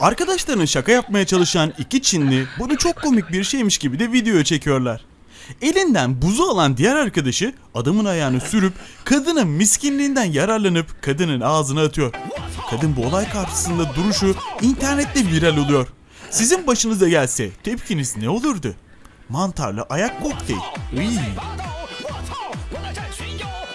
Arkadaşlarının şaka yapmaya çalışan iki Çinli bunu çok komik bir şeymiş gibi de video çekiyorlar. Elinden buzu alan diğer arkadaşı adamın ayağını sürüp kadının miskinliğinden yararlanıp kadının ağzına atıyor. Kadın bu olay karşısında duruşu internette viral oluyor. Sizin başınıza gelse tepkiniz ne olurdu? Mantarlı ayak kokteyl. Iy.